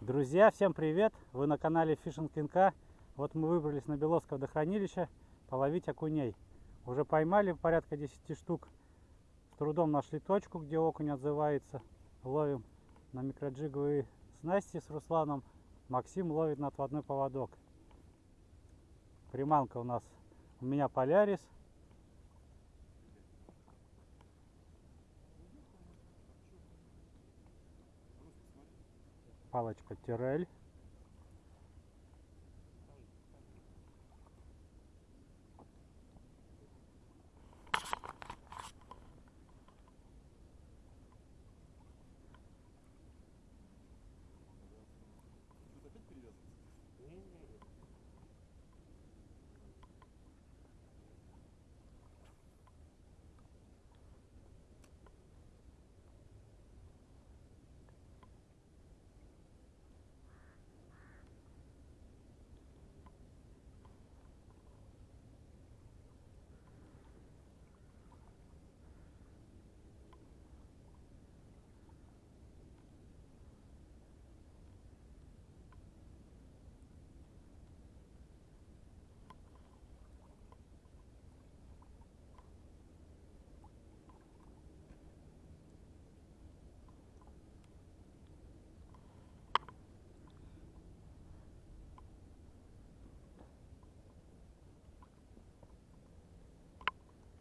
Друзья, всем привет! Вы на канале Fishing НК. Вот мы выбрались на Беловское водохранилище половить окуней. Уже поймали порядка 10 штук. Трудом нашли точку, где окунь отзывается. Ловим на микроджиговые снасти с Русланом. Максим ловит на отводной поводок. Приманка у нас у меня Полярис. Палочка Тирель.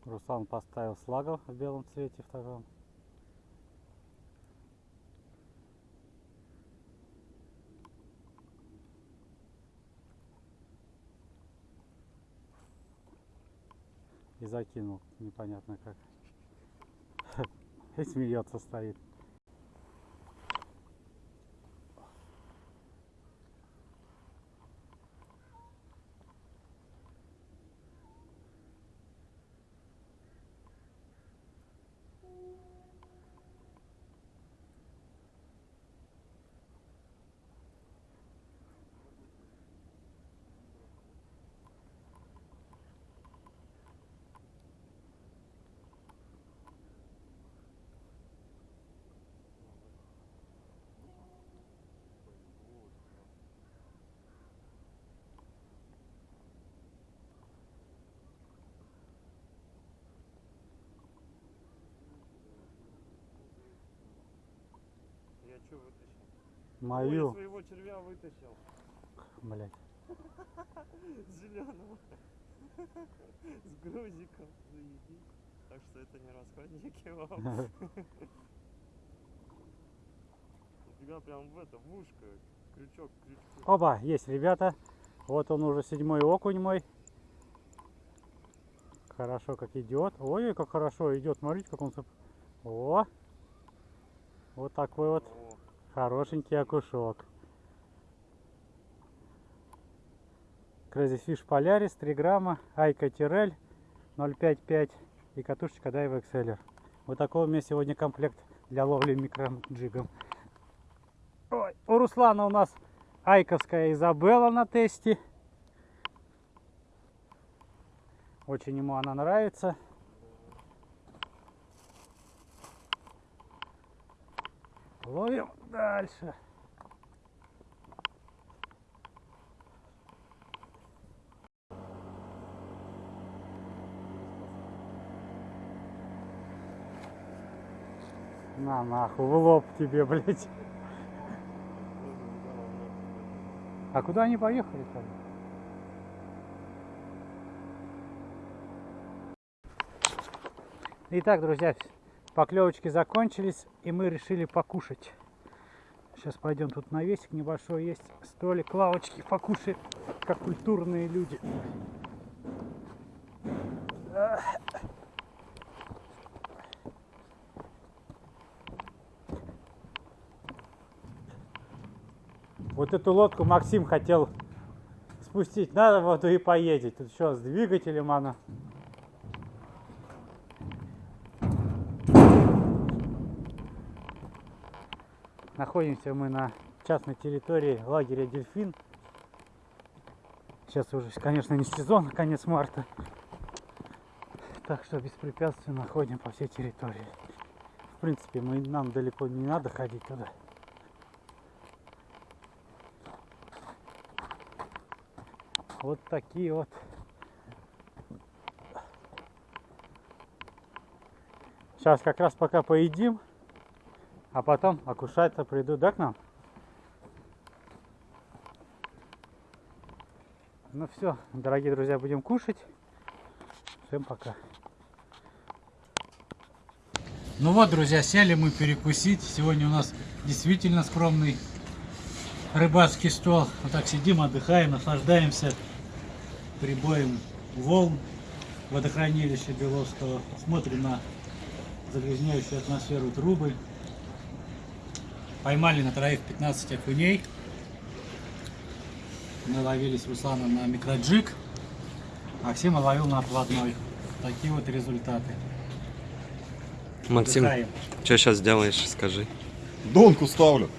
Руслан поставил слагов в белом цвете в таком. И закинул, непонятно как. И смеется стоит. Я что вытащил? Ой, Мою, я своего червя вытащил. блять. Зеленого. С грузиком. Заебись. Так что это не расходники вам. Нифига прям в это, в ушко. Крючок, к крючку. Оба, есть, ребята. Вот он уже седьмой окунь мой. Хорошо, как идет. Ой, как хорошо идет. Смотрите, как он... О! Вот такой вот хорошенький окушок. Crazy Fish Polaris 3 грамма, Айка Тирель 0,55 и катушечка Dive Exceller. Вот такой у меня сегодня комплект для ловли микроджигом. Ой, у Руслана у нас Айковская Изабелла на тесте. Очень ему она нравится. Ловим дальше. На нахуй, в лоб тебе, блядь. А куда они поехали там? Итак, друзья, поклевочки закончились, и мы решили покушать. Сейчас пойдем, тут навесик небольшой есть, столик, лавочки, покушаем, как культурные люди. Вот эту лодку Максим хотел спустить на воду и поедет. Тут что, с двигателем она Находимся мы на частной территории лагеря Дельфин. Сейчас уже, конечно, не сезон, конец марта. Так что беспрепятственно ходим по всей территории. В принципе, мы, нам далеко не надо ходить туда. Вот такие вот. Сейчас как раз пока поедим, а потом окушаться придут, да, к нам? Ну все, дорогие друзья, будем кушать. Всем пока. Ну вот, друзья, сели мы перекусить. Сегодня у нас действительно скромный рыбацкий стол. Вот так сидим, отдыхаем, наслаждаемся прибоем волн водохранилища Беловского. Смотрим на загрязняющую атмосферу трубы. Поймали на троих 15 окуней. Мы ловили с Русланом на микроджиг. Максима ловил на отводной. Такие вот результаты. Максим, Отдыхаем. что сейчас делаешь, скажи? Донку ставлю.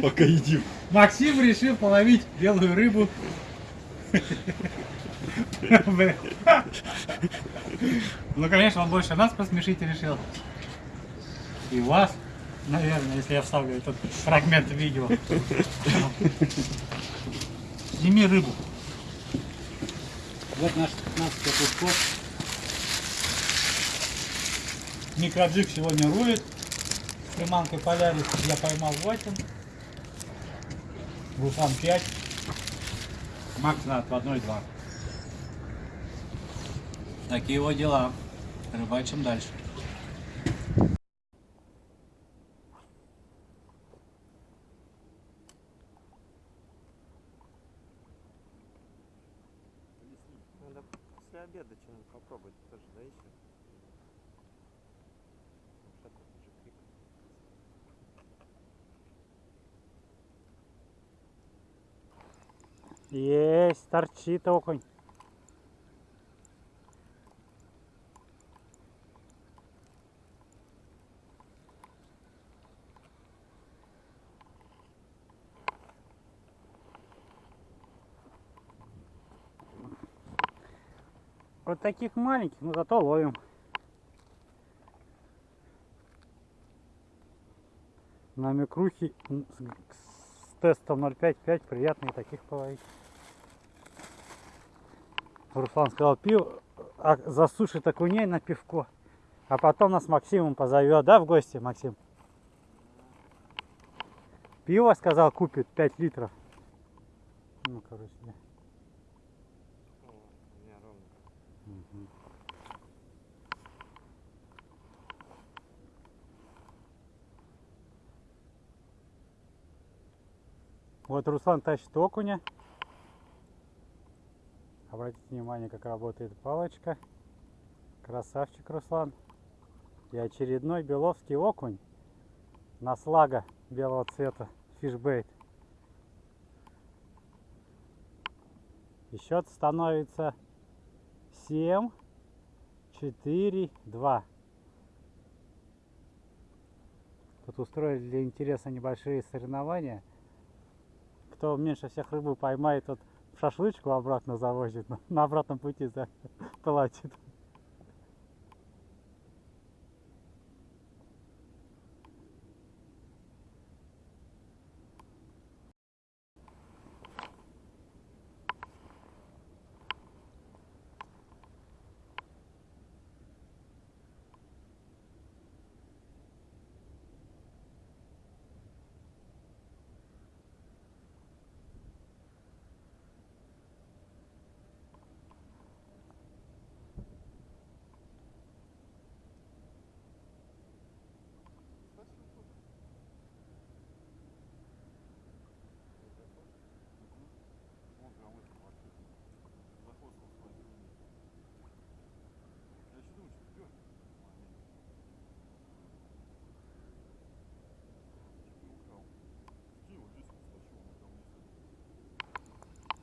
Пока едим. Максим решил половить белую рыбу. Ну, конечно, он больше нас посмешить решил. И вас, наверное, если я вставлю этот фрагмент видео. Сними рыбу. Вот наш 15 кусков. Микроджиг сегодня рулит. С приманкой Полярис я поймал 8. Руслан 5. Макс на отводной 2. Такие вот дела. Рыбачим дальше. После обеда что-нибудь попробовать тоже, да, еще? Есть, торчит окунь. Вот таких маленьких, но зато ловим. На микрухе с тестом 0,5-5 приятно и таких половить. Руслан сказал, пиво, а, засушит окуней на пивко. А потом нас Максимом позовет, да, в гости, Максим? Пиво, сказал, купит 5 литров. Ну, короче, да. О, у меня ровно. Мгм. Вот Руслан тащит окуня. Обратите внимание, как работает палочка. Красавчик Руслан. И очередной беловский окунь на слага белого цвета. Фишбейт. И счет становится 7, 4, 2. Тут устроили для интереса небольшие соревнования. Кто меньше всех рыбу поймает, тот шашлычку обратно завозит, на- обратном пути платит.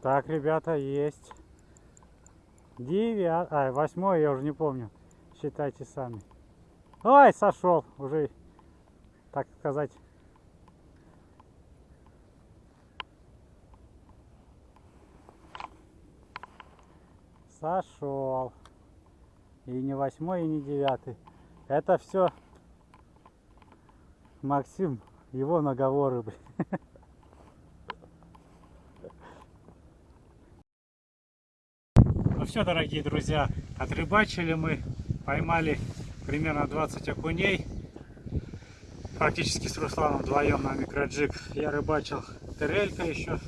Так, ребята, есть. Девят... А, восьмой, я уже не помню. Считайте сами. Ой, сошел уже, так сказать. Сошел. И не восьмой, и не девятый. Это все Максим, его наговоры, блин. все, дорогие друзья, отрыбачили мы, поймали примерно 20 окуней. Практически с Русланом вдвоем на микроджиг. Я рыбачил терелька еще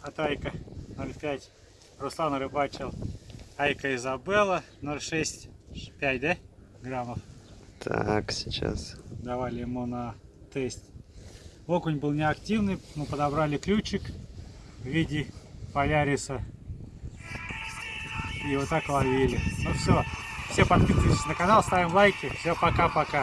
от Айка 0,5. Руслан рыбачил Айка Изабелла 0,6-5, да? Граммов. Так, сейчас. Давали ему на тест. Окунь был неактивный, мы подобрали ключик в виде поляриса. И вот так ловили. Ну все, все подписывайтесь на канал, ставим лайки. Все, пока-пока.